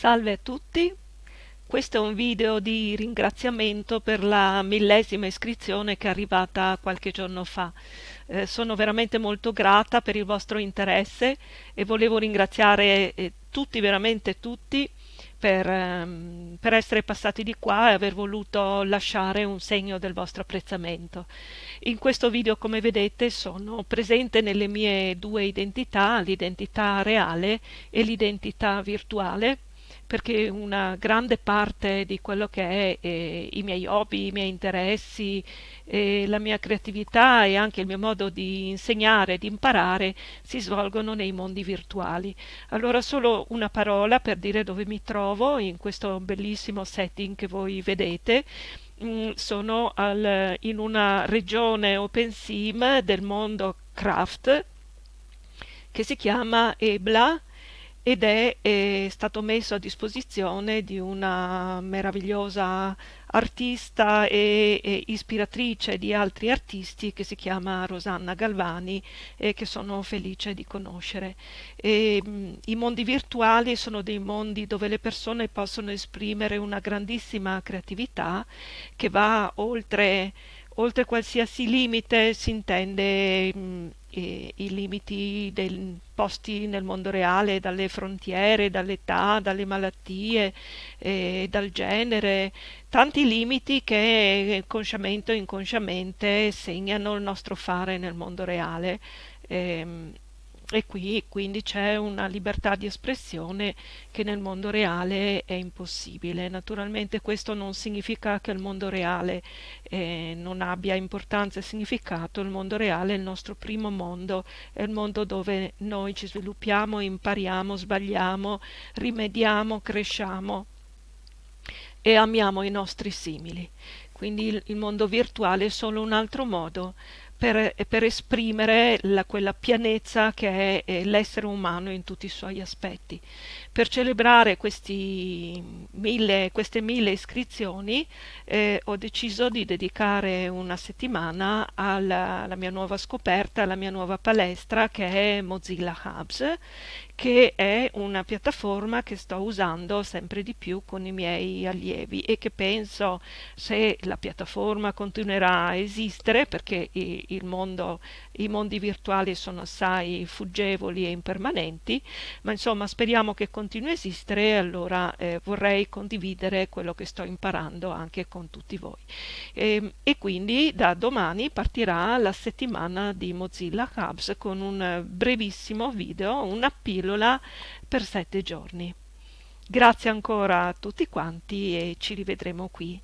Salve a tutti, questo è un video di ringraziamento per la millesima iscrizione che è arrivata qualche giorno fa. Eh, sono veramente molto grata per il vostro interesse e volevo ringraziare eh, tutti, veramente tutti, per, ehm, per, essere passati di qua e aver voluto lasciare un segno del vostro apprezzamento. In questo video, come vedete, sono presente nelle mie due identità, l'identità reale e l'identità virtuale perché una grande parte di quello che è eh, i miei hobby, i miei interessi, eh, la mia creatività e anche il mio modo di insegnare, di imparare, si svolgono nei mondi virtuali. Allora solo una parola per dire dove mi trovo in questo bellissimo setting che voi vedete. Mm, sono al, in una regione open sim del mondo craft che si chiama Ebla ed è, è, stato messo a disposizione di una meravigliosa artista e, e, ispiratrice di altri artisti che si chiama Rosanna Galvani e che sono felice di conoscere. E, mh, I mondi virtuali sono dei mondi dove le persone possono esprimere una grandissima creatività che va oltre, oltre qualsiasi limite, si intende mh, i, i limiti dei posti nel mondo reale, dalle frontiere, dall'età, dalle malattie, eh, dal genere, tanti limiti che consciamente o inconsciamente segnano il nostro fare nel mondo reale. Eh, e qui quindi c'è una libertà di espressione che nel mondo reale è impossibile. Naturalmente questo non significa che il mondo reale eh, non abbia importanza e significato, il mondo reale è il nostro primo mondo, è il mondo dove noi ci sviluppiamo, impariamo, sbagliamo, rimediamo, cresciamo e amiamo i nostri simili. Quindi il, il mondo virtuale è solo un altro modo per, per esprimere la, quella pienezza che è, è l'essere umano in tutti i suoi aspetti. Per celebrare mille, queste mille iscrizioni eh, ho deciso di dedicare una settimana alla, alla, mia nuova scoperta, alla mia nuova palestra che è Mozilla Hubs, che è una piattaforma che sto usando sempre di più con i miei allievi e che penso se la piattaforma continuerà a esistere, perché i, mondo, i mondi virtuali sono assai fuggevoli e impermanenti, ma insomma speriamo che continui a esistere e allora eh, vorrei condividere quello che sto imparando anche con tutti voi. E, ehm, e quindi da domani partirà la settimana di Mozilla Hubs con un brevissimo video, una pillola per sette giorni. Grazie ancora a tutti quanti e ci rivedremo qui